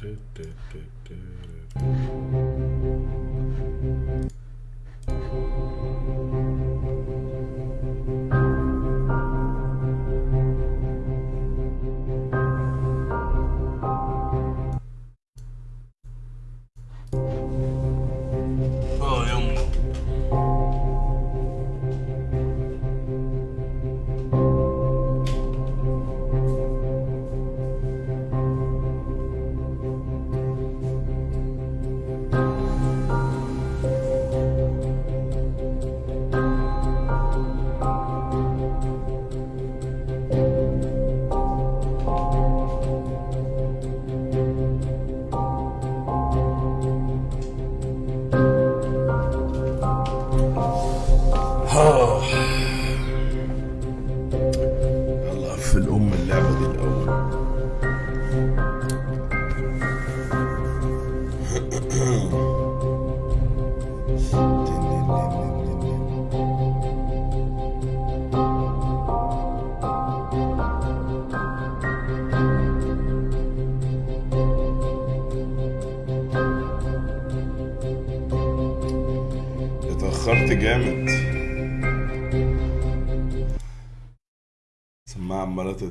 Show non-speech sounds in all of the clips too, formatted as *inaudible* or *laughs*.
do, do, do, do.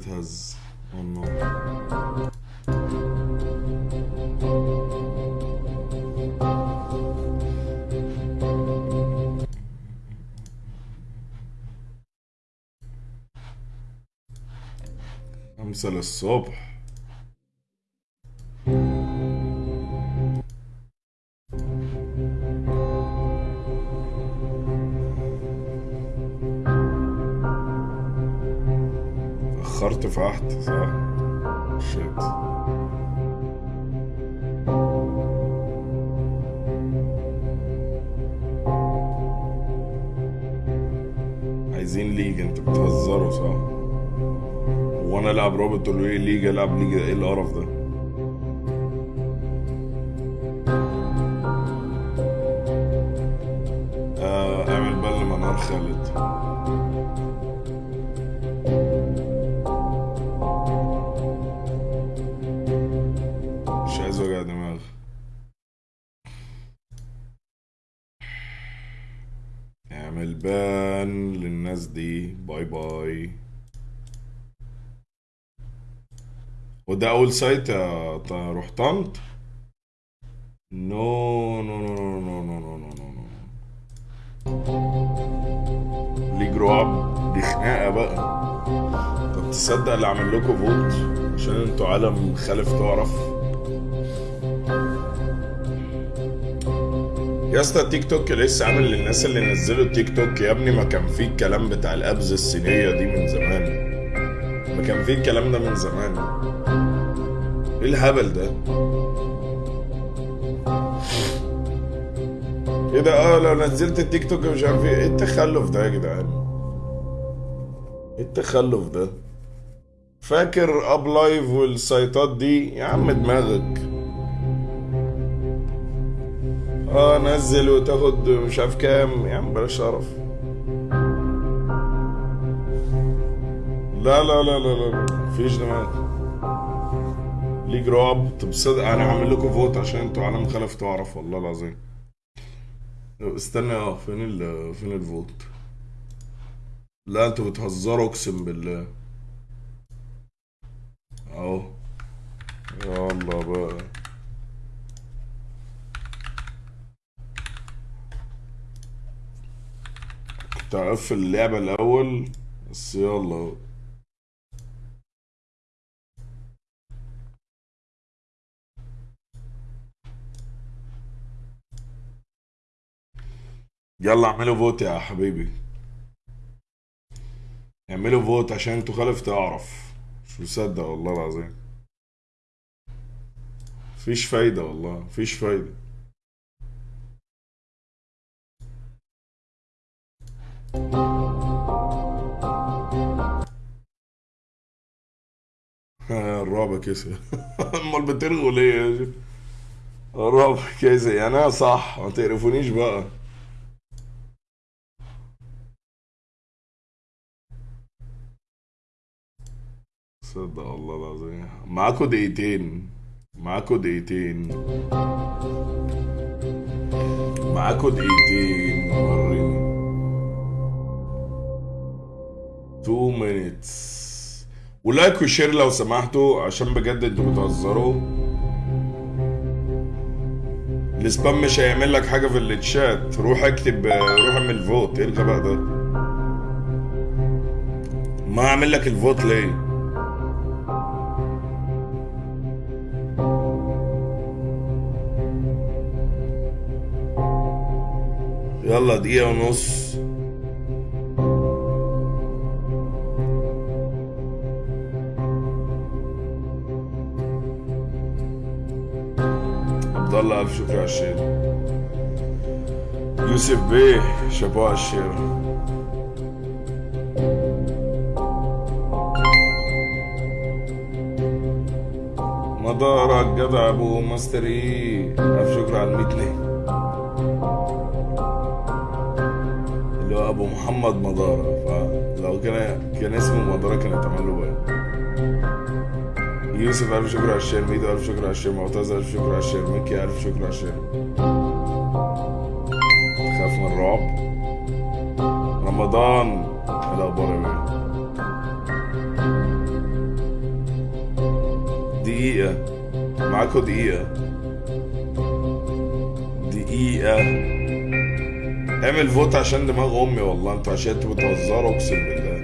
has unknown. خمسة للصبح تفاحت صح؟ شيت عايزين ليج انت بتهزروا صح؟ وأنا العب رابط تقولوا لي ليج العب ليج إيه القرف ده؟ اعمل بان للناس دي. باي باي. وده أول سايت روح طنط. نو نو نو نو نو نو نو نو نو نو ليج رعب دي خناقة بقى. طب تصدق اللي عامل لكم فولت عشان أنتوا عالم خالف تعرف. يا اسطى التيك توك لسه عامل للناس اللي نزلوا التيك توك. يا ابني ما كان فيه الكلام بتاع ال apps الصينية دي من زمان. ما كان فيه الكلام ده من زمان. إيه الهبل ده؟ إيه ده؟ آه لو نزلت التيك توك مش عارف إيه. إيه التخلف ده يا جدعان؟ إيه التخلف ده؟ فاكر Uplive والسايتات دي؟ يا عم دماغك. آه نزل وتاخد مش عارف كام. يا عم بلاش قرف لا لا لا لا لا مفيش دماغ. ليج رعب. طب صدق أنا هعمل لكم vote عشان أنتوا عالم خلف تعرف والله العظيم. استنى آه فين ال فين ال vote؟ لا أنتوا بتهزروا اقسم بالله. اهو. يلا بقى. كنت اللعبة الأول؟ بس يلا. اهو. يلا اعملوا فوت يا حبيبي. اعملوا فوت عشان أنتوا خالف تعرف. مش مصدق والله العظيم. مفيش فايدة والله مفيش فايدة. الرعب كسر. *laughs* أمال بترغوا ليه يا؟ الرعب كسر. يعني أنا صح ما تقرفونيش بقى. صدق والله العظيم. معاكوا دقيقتين. معاكوا دقيقتين. معاكوا دقيقتين. وريني. 2 minutes. و like و share لو سمحتوا عشان بجد أنتوا بتهزروا. ال spam مش هيعمل لك حاجة في الشات روح اكتب روح اعمل vote. إيه الغباء ده؟ ما اعمل لك الفوت ليه؟ يلا دقيقة ونص. الله ألف شكر على الشير يوسف بيه شابو على ال share مدارك جدع ابو ماستري ألف شكر على الميت ليه اللي هو ابو محمد مدارة فلو كان كان اسمه مدارة كان اتعمل له باين يوسف ألف شكر على ال share. ميدو ألف شكر على ال share. معتز ألف شكر على ال share. مكي ألف شكر على ال share. تخاف من الرعب؟ رمضان. إيه الأخبار يا بيه دقيقة. معاكوا دقيقة. دقيقة. اعمل فوت عشان دماغ أمي والله. أنتوا عشان أنتوا بتهزروا أقسم بالله.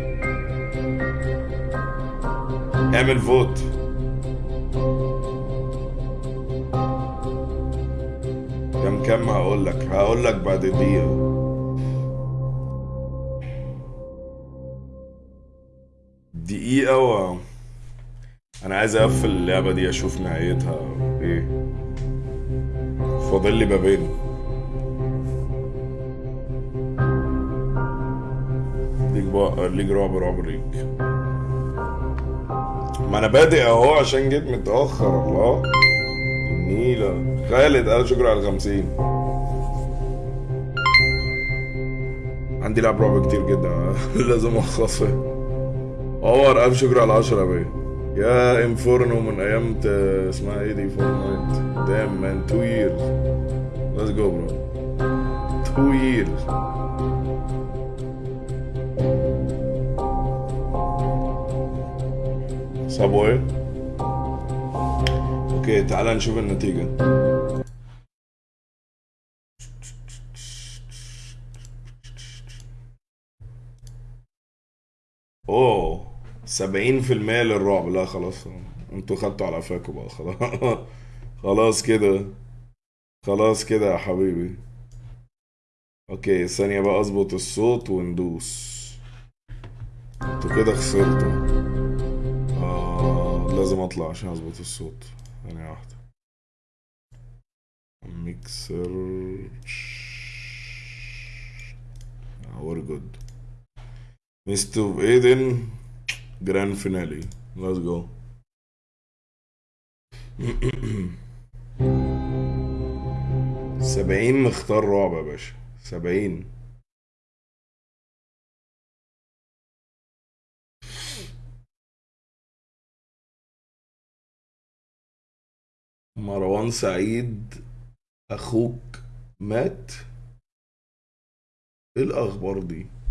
اعمل فوت. بعد دقيقة دقيقة و أنا عايز أقفل اللعبة دي أشوف نهايتها إيه. فاضل لي بابين ليك بقى ليك رعب رعب ليك ما أنا بادئ أهو عشان جيت متأخر الله. النيلة. خالد ألف شكر على الخمسين. عندي لعب رعب كتير جدا. *laughs* لازم اخلصها أور ألف شكر على العشرة يا يا إنفورنو من أيام اسمها إيه دي؟ Fortnite damn man two years let's go bro two years صابوي okay تعال نشوف النتيجة. 70% للرعب. لا خلاص. أنتوا خدتوا على قفاكم بقى. خلاص. خلاص كده. خلاص كده يا حبيبي. okay ثانية بقى. اظبط الصوت وندوس. أنتوا كده خسرتوا. آه لازم اطلع عشان اظبط الصوت. ثانية واحدة. mixer. all good Mists of Aiden Grand Finale. Let's go. سبعين مختار رعب يا باشا. سبعين. مروان سعيد أخوك مات. إيه الأخبار دي؟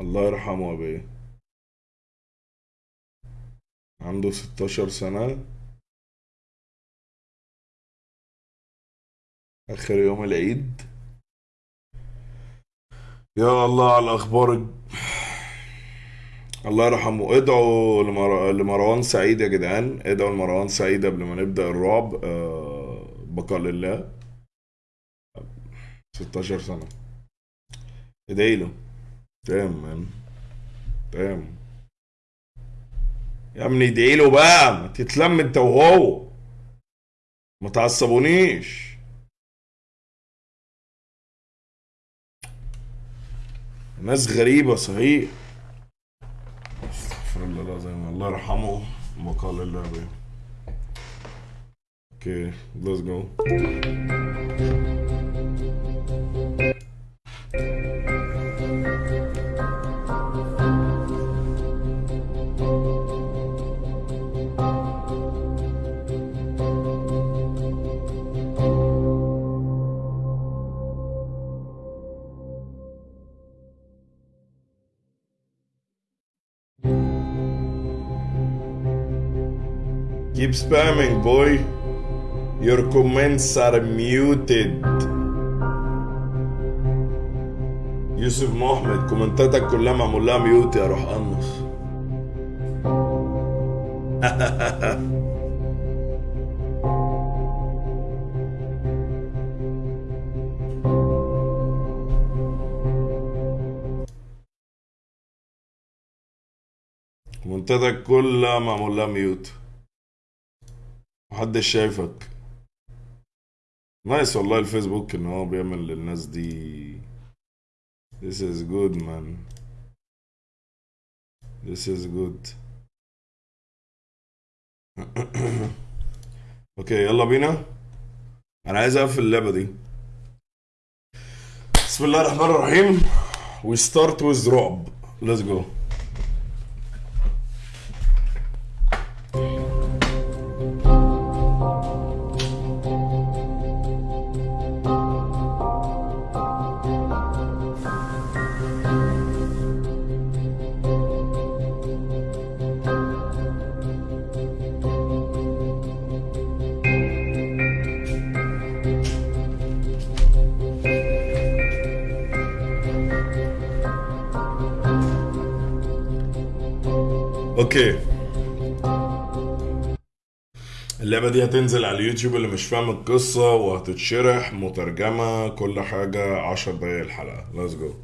الله يرحمه يا بيه عنده 16 سنة. آخر يوم العيد. يا الله على الأخبار. الله يرحمه. ادعوا لمر... لمروان سعيد يا جدعان. ادعوا لمروان سعيد قبل ما نبدأ الرعب. آه... بقاء لله. 16 سنة. ادعي له. تمام. man تمام. يا ابني ادعي له بقى؟ ما تتلم انت وهو. ما تعصبونيش. ناس غريبة صحيح. استغفر الله العظيم. الله يرحمه. بقاء لله بيه. okay let's go keep spamming boy. Your comments are muted. يوسف محمد كومنتاتك كلها معمول لها ميوت يا روح قنص كومنتاتك *laughs* كلها معمول لها mute محدش شايفك. nice والله الفيسبوك إن هو بيعمل للناس دي. This is good man. This is good. *coughs* okay يلا بينا. أنا عايز أقفل اللعبة دي. بسم الله الرحمن الرحيم. We start with رعب Let's go. دي هتنزل على اليوتيوب اللي مش فاهم القصة وهتتشرح مترجمة كل حاجة عشر دقايق الحلقة. Let's go.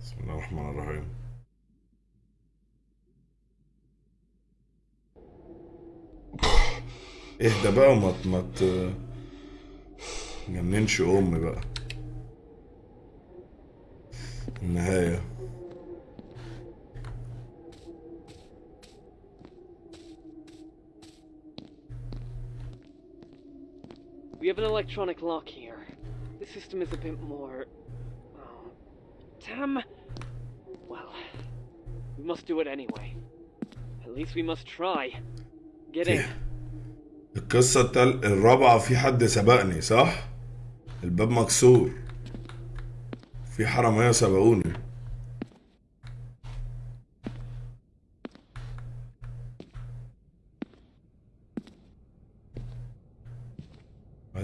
بسم الله الرحمن الرحيم. اهدى بقى وما ما جننش أمي بقى. النهاية. We have an electronic lock here. The system is a bit more. Oh, damn. Well, we must do it anyway. At least we must try. Get in. القصة التل... الرابعة في حد سبقني صح؟ الباب مكسور في حرامية سبقوني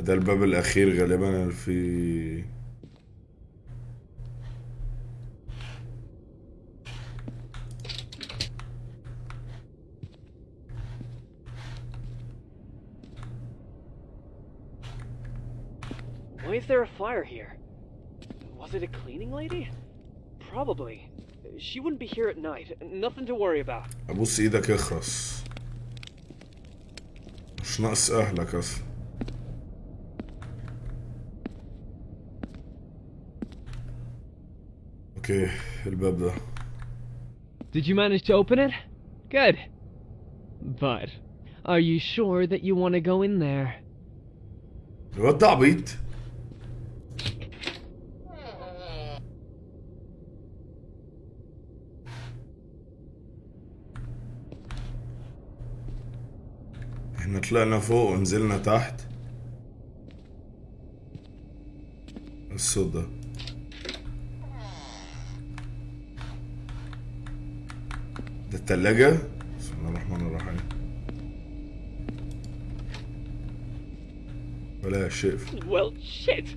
ده الباب الأخير غالبا في Why is there a fire here? Was it a cleaning lady? Probably. She wouldn't be here at night. Nothing to worry about. أبوس إيدك اخرس مش ناقص أهلك أصلا أوكي الباب ده Did you manage to open it? Good. But, are you sure that you want to go in there? الواد ده عبيط احنا طلعنا فوق ونزلنا تحت الصوت ده ده التلاجة بسم الله الرحمن الرحيم ولا شيء Well, shit.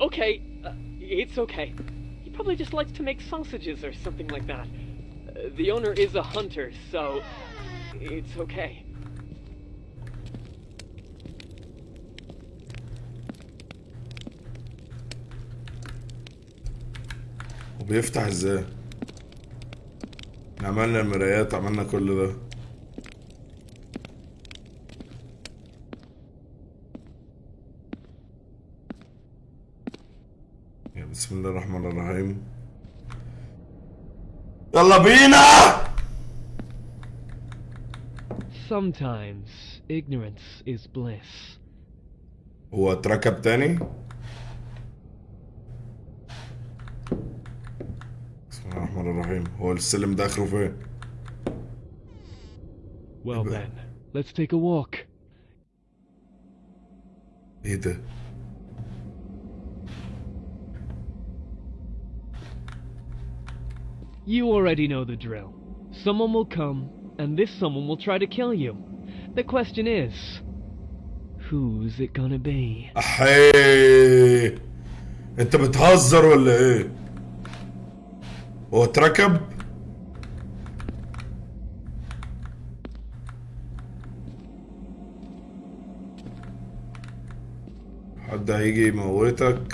Okay, uh, it's okay. He probably just likes to make sausages or something like that. Uh, the owner is a hunter, so it's okay. وبيفتح ازاي احنا عملنا المرايات عملنا كل ده. يا بسم الله الرحمن الرحيم. يلا بينا! Sometimes ignorance is bliss. هو اتركب تاني؟ الرحمن الرحيم هو السلم ده اخره فين Well But- then, let's take a walk. ايه ده You already know the drill. Someone will come, and this someone will try to kill you. The question is, who's it gonna be? احي اتركب حد هيجي يموتك.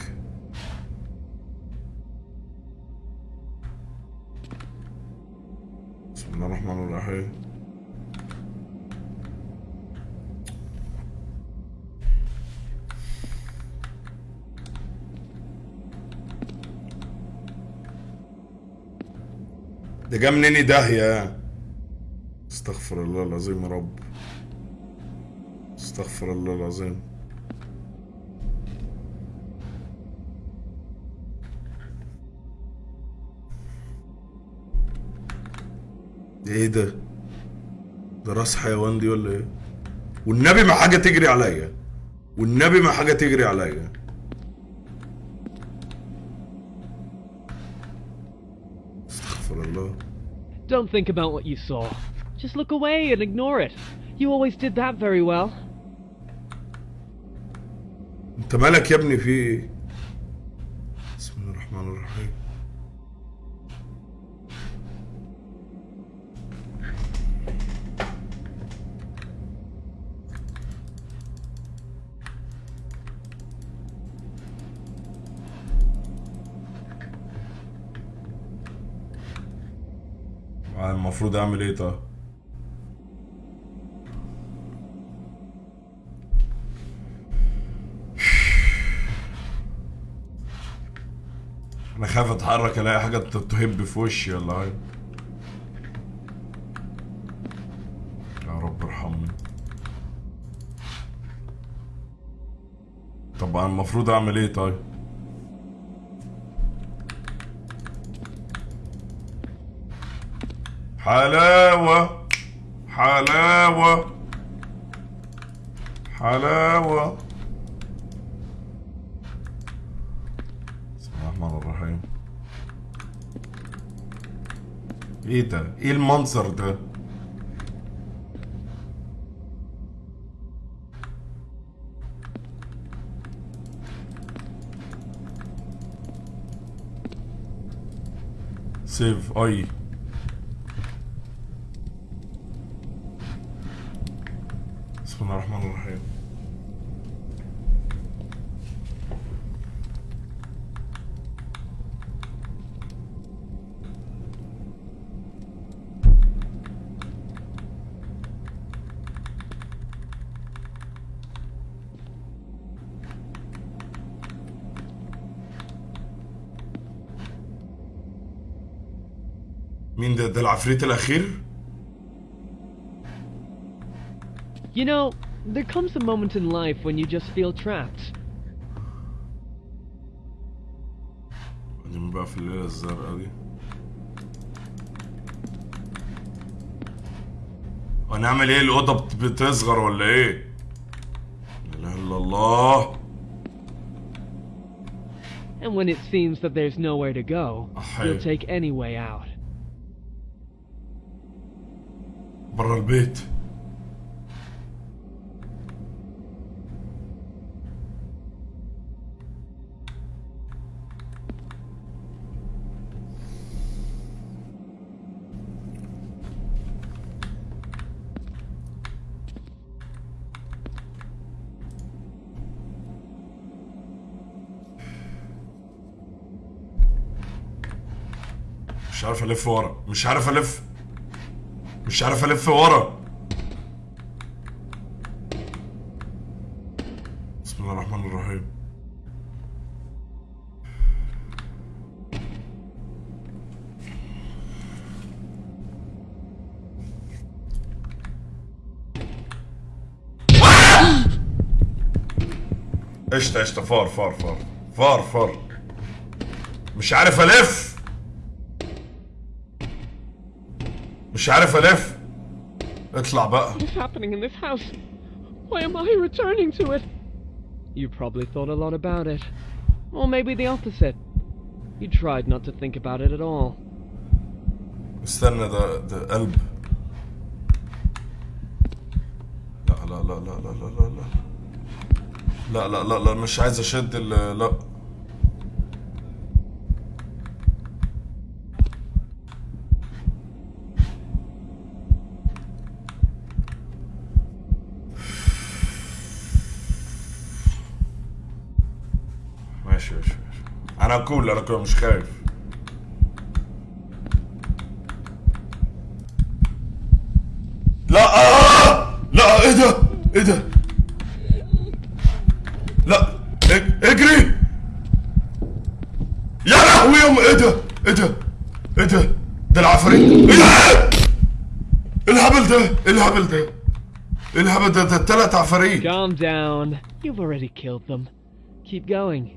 جا منين داهية. استغفر الله العظيم يا رب. استغفر الله العظيم. إيه ده؟ ده راس حيوان دي ولا إيه؟ والنبي ما حاجة تجري عليا. والنبي ما حاجة تجري عليا. Don't think about what you saw. Just look away and ignore it. You always did that very well. انت مالك يا ابني في المفروض أعمل إيه طيب؟ أنا خايف أتحرك ألاقي حاجة تهب في وشي ولا حاجة يا رب ارحمني. طب أنا المفروض أعمل إيه طيب؟ حلاوة حلاوة حلاوة بسم الله الرحمن الرحيم إيه ده؟ إيه المنظر ده؟ سيف آي مين ده ده العفريت الاخير You know, there comes a moment in life when you just feel trapped. بعدين بقى في الليلة الزرقاء دي هنعمل ايه الأوضة بت- بتصغر ولا ايه؟ لا اله الا الله And when it seems that there's nowhere to go, أحي. you'll take any way out. برا البيت. مش عارف ألف ورا مش عارف ألف. مش عارف ألف ورا. بسم الله الرحمن الرحيم. قشطة قشطة فار فار فار. فار فار. مش عارف ألف. مش عارف الف اطلع بقى What is happening in this house? Why am I returning to it? You probably thought a lot about it. Or maybe the opposite. You tried not to think about it at all. استنى ده ده قلب لا لا لا لا لا لا لا لا لا لا لا مش عايز اشد لا كول أنا كول مش خايف. لا آه! لا إيه ده؟ إيه ده؟ لا إج- إجري! يا لهوي يا ام إيه ده؟ إيه ده؟ إيه ده؟ ده العفاريت! إيه إيه الهبل ده؟ إيه الهبل ده؟ إيه الهبل ده؟ ده التلات عفاريت! Calm down. You've already killed them. Keep going.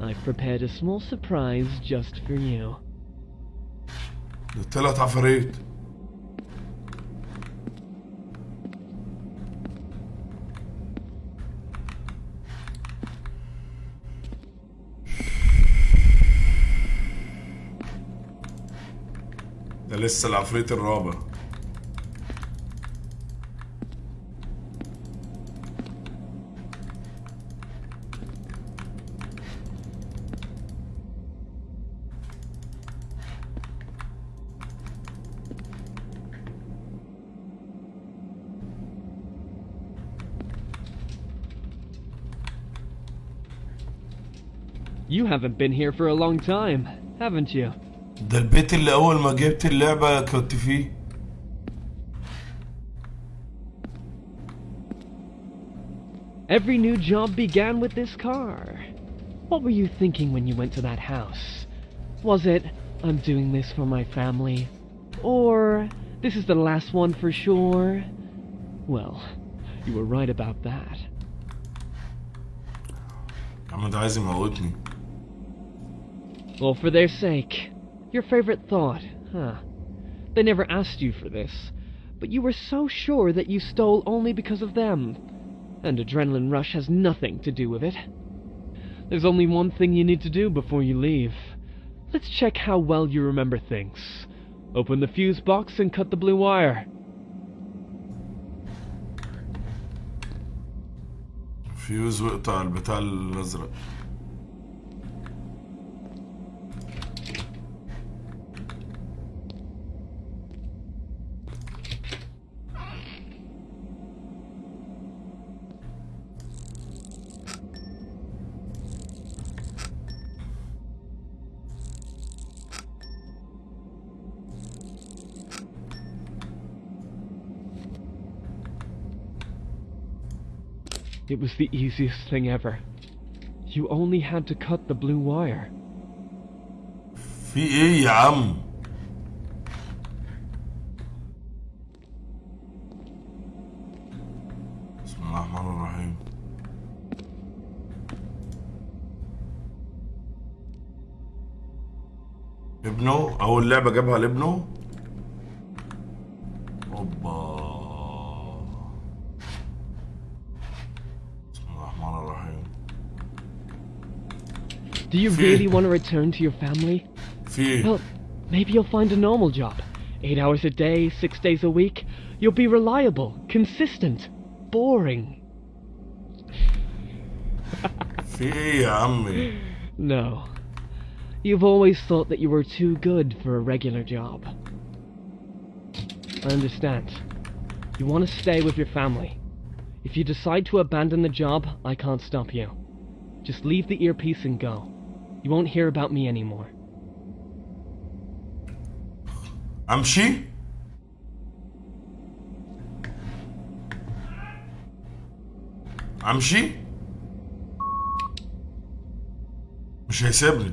I've prepared a small surprise just for you. ده التلات عفاريت ده لسه العفريت الرابع You haven't been here for a long time, haven't you? ده البيت اللي اول ما جبت اللعبة كنت فيه Every new job began with this car. What were you thinking when you went to that house? Was it, I'm doing this for my family? Or, this is the last one for sure? Well, you were right about that. يا عم ده عايز يموتني Well, for their sake. Your favorite thought, huh? They never asked you for this, but you were so sure that you stole only because of them. And Adrenaline Rush has nothing to do with it. There's only one thing you need to do before you leave. Let's check how well you remember things. Open the fuse box and cut the blue wire. فيوز واقطع البتاع الازرق It was the easiest thing ever. You only had to cut the blue wire. في ايه يا عم بسم الله الرحمن الرحيم ابنه اول لعبة جابها لابنه Do you really want to return to your family? Well, maybe you'll find a normal job. Eight hours a day, six days a week. You'll be reliable, consistent, boring. no. You've always thought that you were too good for a regular job. I understand. You want to stay with your family. If you decide to abandon the job, I can't stop you. Just leave the earpiece and go. You won't hear about me anymore. امشي امشي مش هيسيبني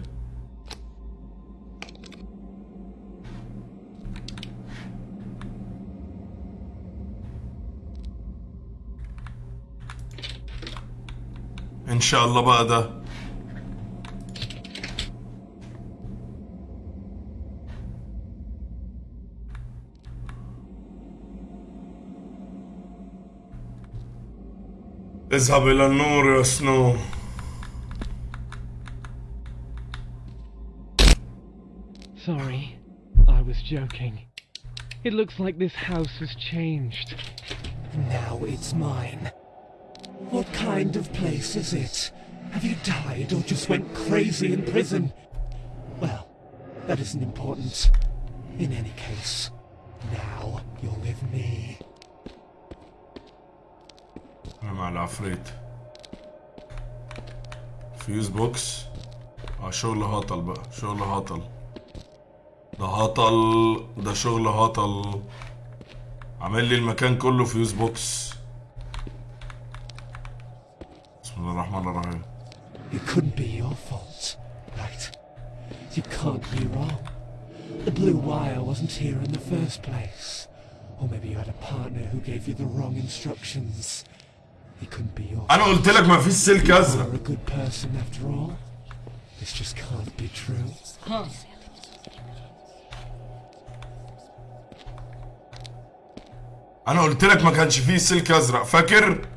ان شاء الله بقى ده اذهب الى النور يا سنو Sorry, I was joking. It looks like this house has changed. and now it's mine. What kind of place is it? Have you died or just went crazy in prison? Well, that isn't important. In any case, now you're with me. العفريت فيوز بوكس اه شغل هطل بقى شغل هطل ده هطل ده شغل هطل عامل لي المكان كله فيوز بوكس بسم الله الرحمن الرحيم It couldn't be your fault, right? You can't be wrong. The blue wire wasn't here in the first place. Or maybe you had a partner who gave you the wrong instructions. أنا قلت لك مفيش سلك أزرق. أنا قلت لك ما كانش فيه سلك أزرق. فاكر؟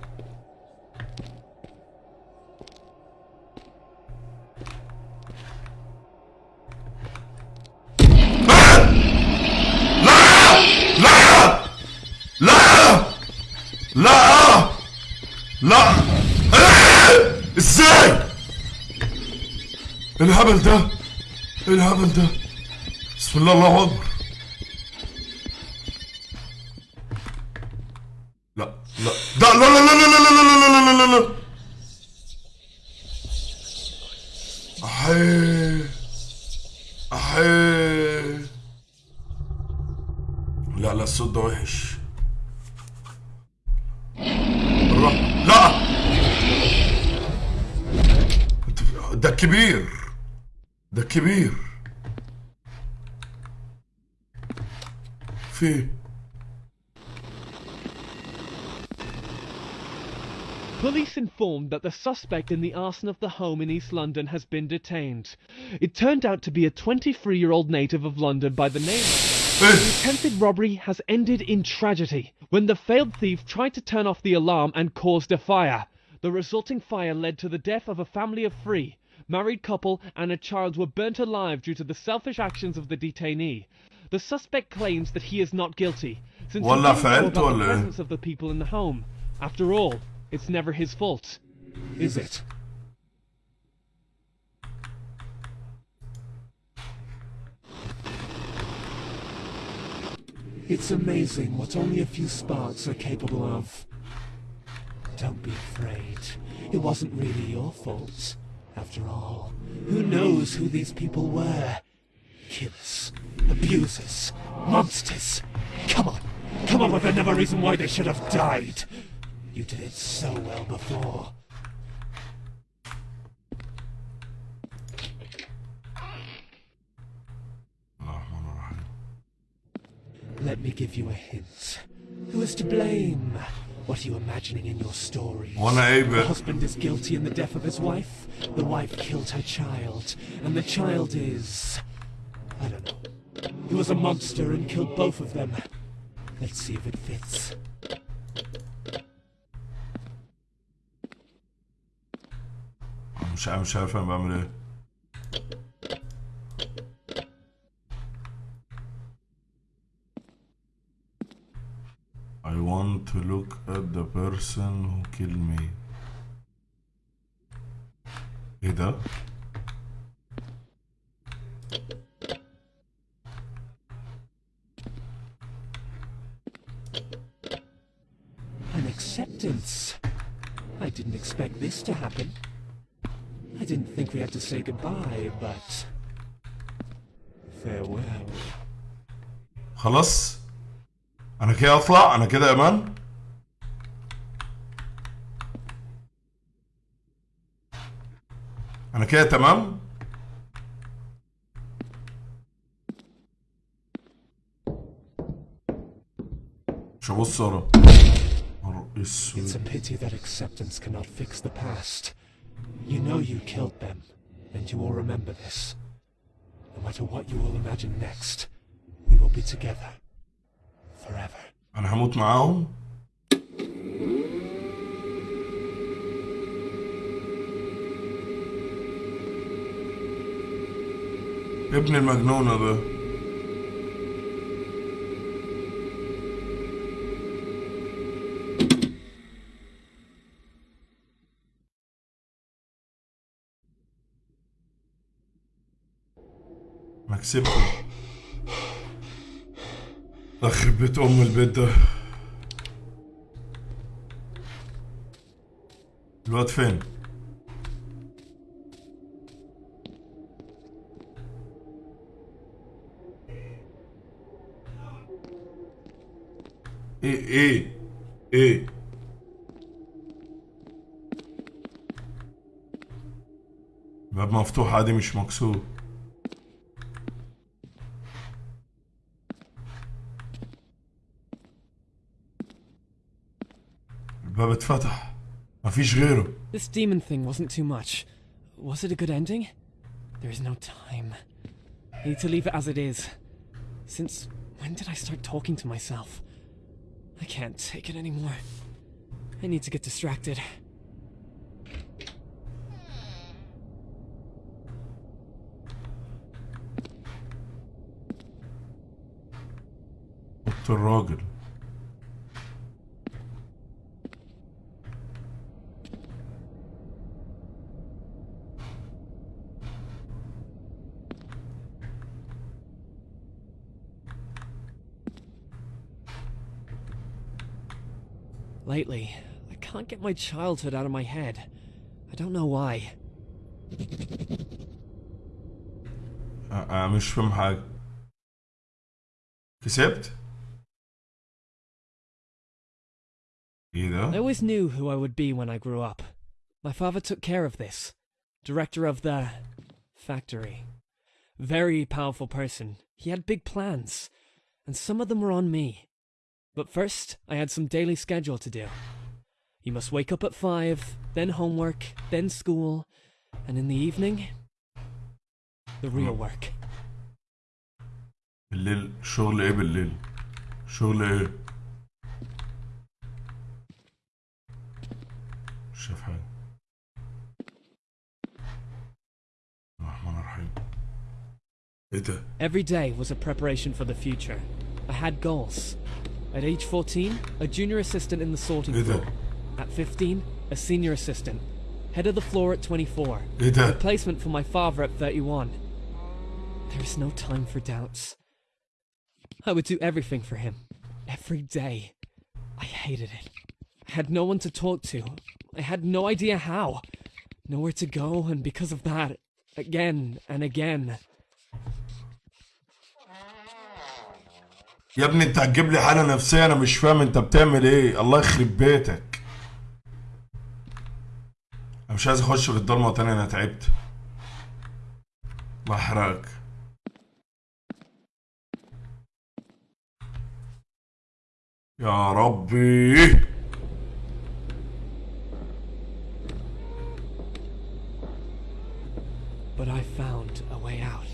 الهبل ده إيه الهبل ده بسم الله الله اكبر لا لا ده لا لا لا لا لا لا لا لا لا لا لا أحي لا لا الصوت ده وحش لا ده كبير ده كبير في إيه؟ Police informed that the suspect in the arson of the home in East London has been detained. It turned out to be a 23 year old native of London by the name. The إيه؟ attempted robbery has ended in tragedy when the failed thief tried to turn off the alarm and caused a fire. The resulting fire led to the death of a family of three. married couple, and a child were burnt alive due to the selfish actions of the detainee. The suspect claims that he is not guilty, since he about the presence of the people in the home. After all, it's never his fault, is it? It's amazing what only a few sparks are capable of. Don't be afraid. It wasn't really your fault. After all, who knows who these people were? Killers, abusers, monsters. Come on, come on with another reason why they should have died. You did it so well before. Oh, Let me give you a hint. Who is to blame? What are you imagining in your story? The husband is guilty in the death of his wife. The wife killed her child. And the child is... I don't know. He was a monster and killed both of them. Let's see if it fits. Sound, sound van I'm de to look at the person who killed me ايه ده؟ An acceptance. I didn't expect this to happen. I didn't think we had to say goodbye, but... Farewell. خلاص انا كده اطلع انا كده يا كده تمام مش هبص ورا نهار It's اسود a pity that acceptance cannot fix the past. You know you killed them, and you will remember this. No matter what you will imagine next, we will be together. Forever. انا هموت معاهم ابن المجنونة ده مكسبته آخر بيت أم البيت ده. الواد فين؟ ايه ايه ايه باب مفتوح عادي مش مكسور الباب اتفتح مفيش غيره This demon thing wasn't too much. Was it a good ending? There is no time. I need to leave it as it is. Since when did I start talking to myself? I can't take it anymore. I need to get distracted. Dr. Lately, I can't get my childhood out of my head. I don't know why. أ- أنا مش فاهم حاجة كسبت؟ ايه I ده؟ always knew who I would be when I grew up. My father took care of this. Director of the factory. Very powerful person. He had big plans, and some of them were on me. But first, I had some daily schedule to do. You must wake up at five, then homework, then school, and in the evening, the real work. بالليل شغل ايه بالليل؟ شغل ايه؟ مش شايف حاجة الرحمن الرحيم ايه ده؟ Every day was a preparation for the future. I had goals. at age 14, a junior assistant in the sorting floor. At 15, a senior assistant. Head of the floor at 24. Replacement for my father at 31. There is no time for doubts. I would do everything for him. Every day. I hated it. I had no one to talk to. I had no idea how. Nowhere to go, and because of that, again and again. يا ابني انت هتجيب لي حالة نفسية أنا مش فاهم انت بتعمل إيه. الله يخرب بيتك. أنا مش عايز أخش في الضلمة تاني أنا تعبت. بحرقك يا ربي. But I found a way out.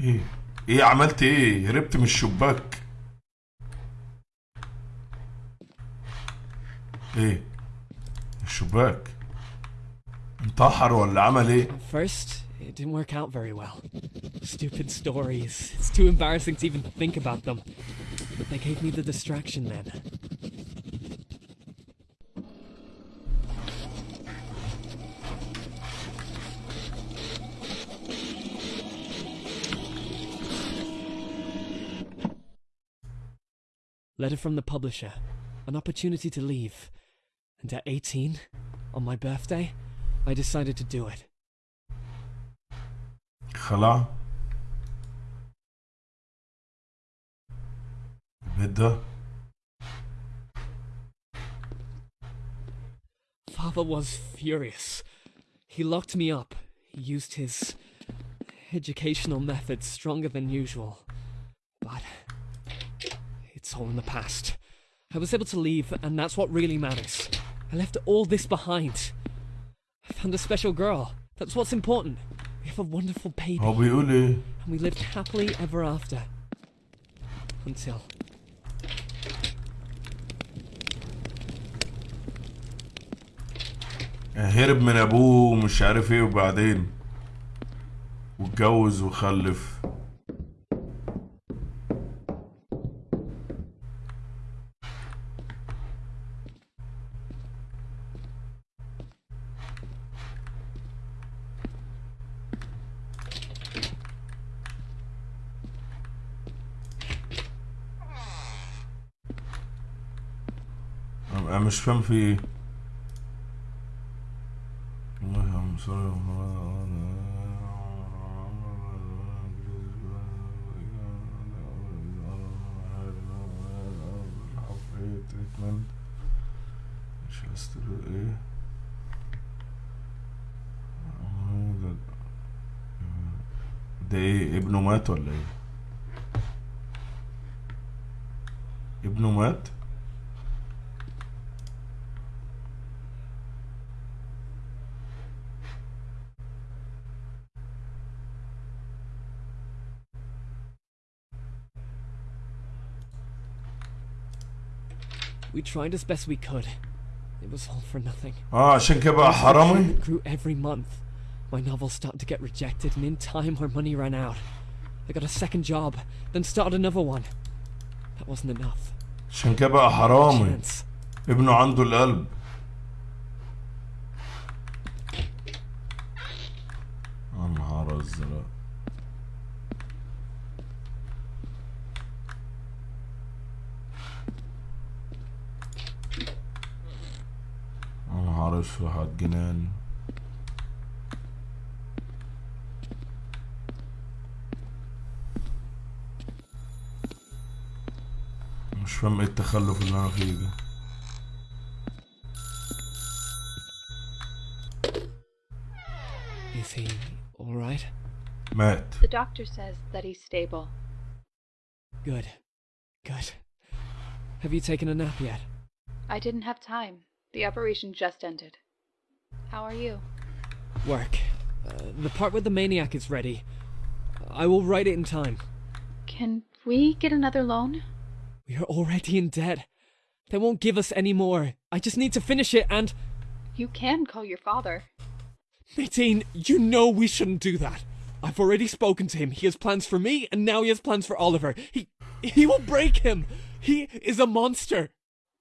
إيه إيه عملت إيه هربت من الشباك إيه الشباك انتحر ولا عمل إيه first, it didn't work out very well. Stupid stories. It's too embarrassing to even think about them. But they gave me the distraction then. Letter from the publisher. An opportunity to leave. And at 18, on my birthday, I decided to do it. Hello? Vida? Father was furious. He locked me up, he used his educational methods stronger than usual. But it's all in the past. I was able to leave, and that's what really matters. I left all this behind. I found a special girl. That's what's important. We have a wonderful baby, هو بيقول ايه and we lived happily ever after. Until. هرب من ابوه ومش عارف ايه وبعدين واتجوز وخلف يعني مش فاهم في إيه. مش إيه ده إيه؟ ابنه مات ولا إيه؟ ابنه مات؟ We tried as best we could. It was all for nothing. اه عشان كده بقى حرامي It grew every month. My novels started to get rejected, and in time, our money ran out. I got a second job, then started another one. That wasn't enough. عشان كده بقى حرامي Chance. ابنه عنده القلب اسود على الجنان مش فاهم ايه التخلف اللي انا فيه ده Is he alright? مات The doctor says that he's stable. Good. Good. Have you taken a nap yet? I didn't have time. The operation just ended. How are you? Work. Uh, the part where the maniac is ready. I will write it in time. Can we get another loan? We are already in debt. They won't give us any more. I just need to finish it and. You can call your father. Nadine, you know we shouldn't do that. I've already spoken to him. He has plans for me, and now he has plans for Oliver. He. he will break him! He is a monster!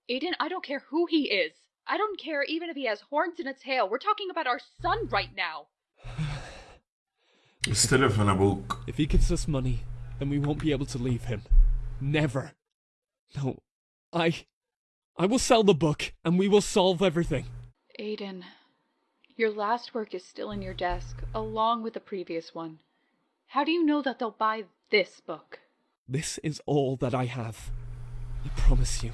Aiden, I don't care who he is. I don't care even if he has horns and a tail. We're talking about our son right now. Instead of an book. If he gives us money, then we won't be able to leave him. Never. No, I. I will sell the book, and we will solve everything. Aiden, your last work is still in your desk, along with the previous one. How do you know that they'll buy this book? This is all that I have. I promise you.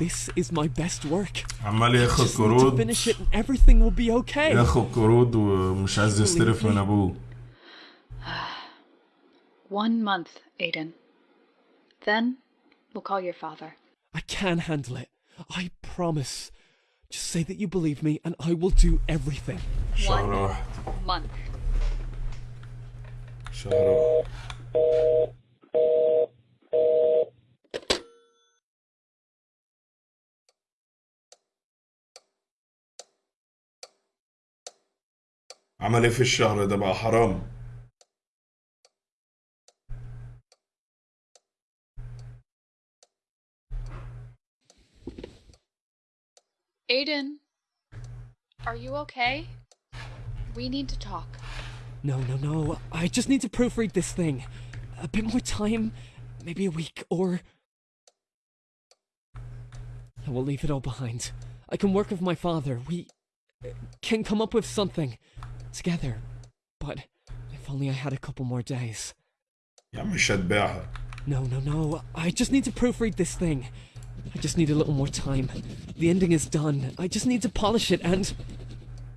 This is my best work. عمال ياخد Just need to قروض finish it and everything will be okay. ياخد قروض ومش عايز يستلف من ابوه *sighs* One month, Aiden. Then, we'll call your father. I can handle it. I promise. Just say that you believe me and I will do everything. شهر One واحد month. شهر واحد عمل ايه في الشهر ده بقى حرام Aiden, are you okay? We need to talk. No, no, no. I just need to proofread this thing. A bit more time. Maybe a week or. I will leave it all behind. I can work with my father. We uh, can come up with something together. But if only I had a couple more days. يا عم مش هتبيعها No, no, no. I just need to proofread this thing. I just need a little more time. The ending is done. I just need to polish it and.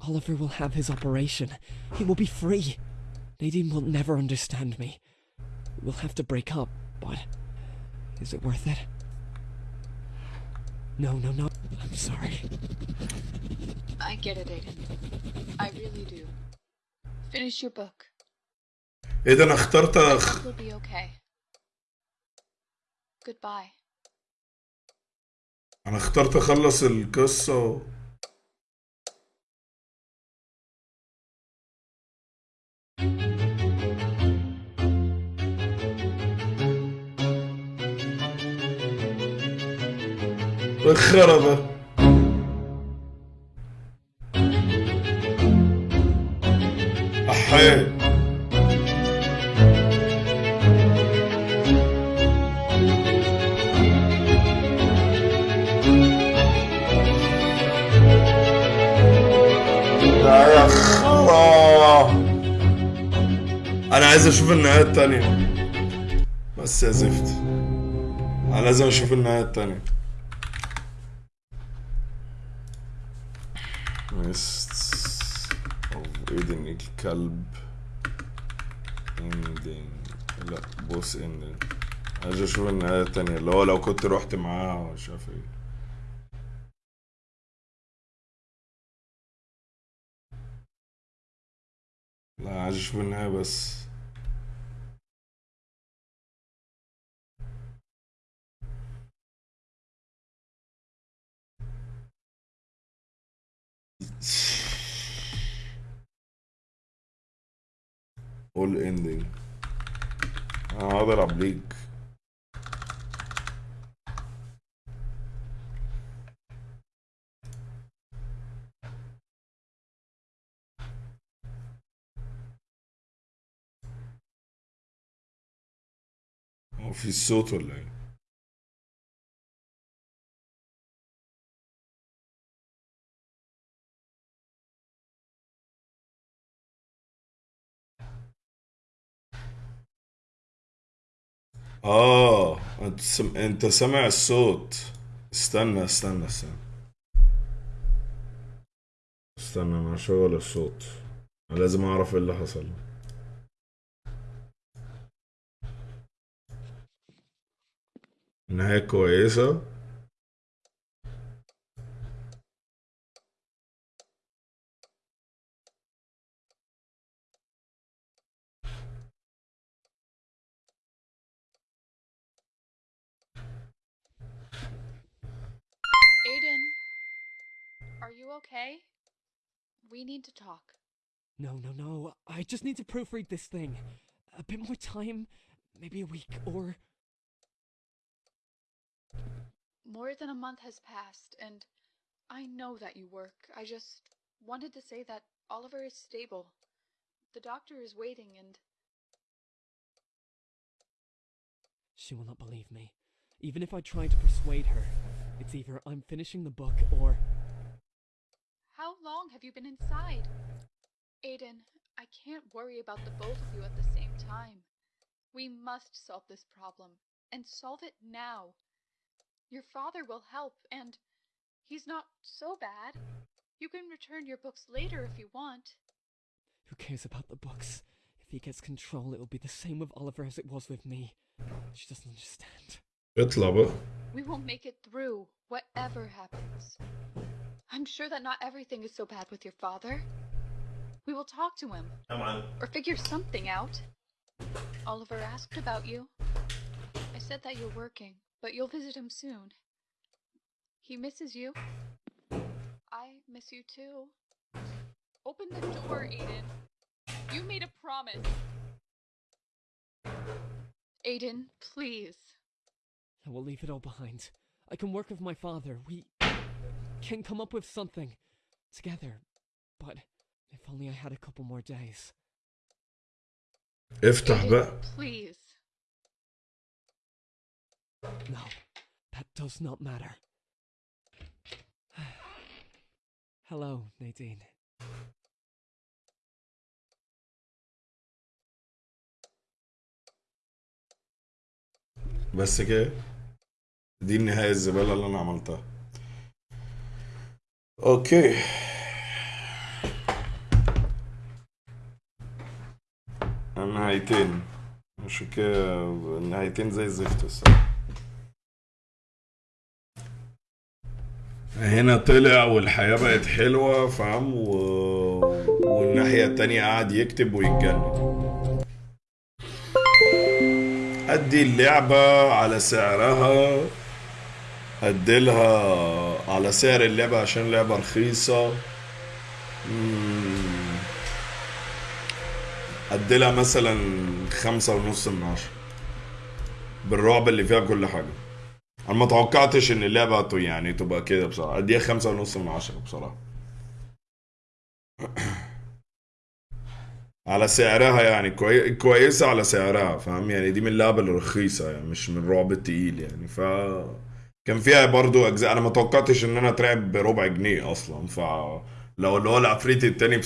Oliver will have his operation. He will be free. Nadine will never understand me. We'll have to break up, but. Is it worth it? No, no, no. I'm sorry. I get it, Aiden. finish your book. إذا اخترت أخ... will be okay. Goodbye. أنا اخترت أخلص القصة و... الحياة يا أنا عايز أشوف النهاية الثانية بس يا زفت. أنا لازم أشوف النهاية الثانية بس ايدن الكلب اندنج لا بوس اندنج عايز أشوف النهاية التانية اللي هو لو كنت رحت معاه مش عارف إيه لا عايز أشوف النهاية بس all ending. أنا العب ليج في صوت ولا إيه؟ آه أنت سم... أنت سامع الصوت. استنى استنى استنى. استنى أنا هشغل الصوت. لازم أعرف إيه اللي حصل. نهاية كويسة. Are you okay? We need to talk. No, no, no. I just need to proofread this thing. A bit more time, maybe a week, or. More than a month has passed, and I know that you work. I just wanted to say that Oliver is stable. The doctor is waiting, and She will not believe me. Even if I try to persuade her, it's either I'm finishing the book or long have you been inside? Aiden, I can't worry about the both of you at the same time. We must solve this problem, and solve it now. Your father will help, and he's not so bad. You can return your books later if you want. Who cares about the books? If he gets control, it will be the same with Oliver as it was with me. She doesn't understand. It's Lava. We will make it through, whatever happens. I'm sure that not everything is so bad with your father. We will talk to him, Come on. or figure something out. Oliver asked about you. I said that you're working, but you'll visit him soon. He misses you. I miss you too. Open the door, Aiden. You made a promise. Aiden, please. I will leave it all behind. I can work with my father. We can come up with something together. But if only I had a couple more days. افتح Aiden, بقى please. No, that does not matter. *sighs* Hello, Nadine. بس كده دي النهاية الزبالة اللي انا عملتها أوكي النهايتين مش كده النهايتين زي الزفت الصراحة هنا طلع والحياة بقت حلوة فاهم؟ و... والناحية التانية قاعد يكتب ويتجنن. أدي اللعبة على سعرها اديلها على سعر اللعبة عشان لعبة رخيصة. مم. أديلها مثلا خمسة ونص من عشرة. بالرعب اللي فيها كل حاجة. أنا ما توقعتش إن اللعبة يعني تبقى كده بصراحة. أديها خمسة ونص من عشرة بصراحة. *clears throat* على سعرها يعني. كوي... كويسة على سعرها فاهم؟ يعني دي من اللعبة الرخيصة يعني مش من الرعب التقيل يعني. ف كان فيها برضو أجزاء. أنا ما توقعتش إن أنا أترعب بربع جنيه أصلا. ف لو اللي هو العفريت التاني